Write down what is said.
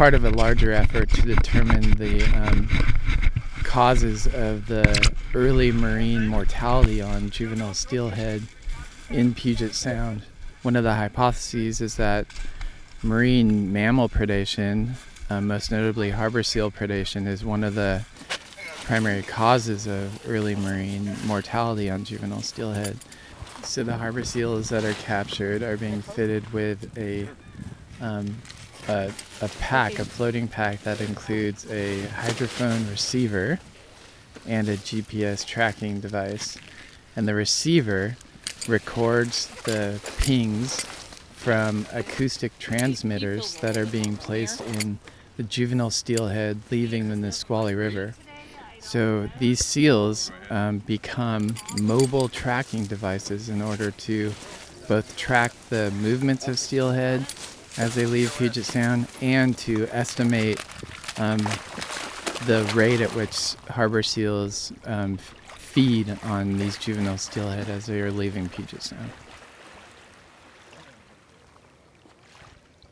part of a larger effort to determine the um, causes of the early marine mortality on juvenile steelhead in Puget Sound. One of the hypotheses is that marine mammal predation, uh, most notably harbor seal predation, is one of the primary causes of early marine mortality on juvenile steelhead. So the harbor seals that are captured are being fitted with a, um, a, a pack, a floating pack that includes a hydrophone receiver and a GPS tracking device. And the receiver records the pings from acoustic transmitters that are being placed in the juvenile steelhead leaving the Nisqually River. So these seals um, become mobile tracking devices in order to both track the movements of steelhead as they leave Puget Sound and to estimate um, the rate at which harbor seals um, feed on these juvenile steelhead as they are leaving Puget Sound.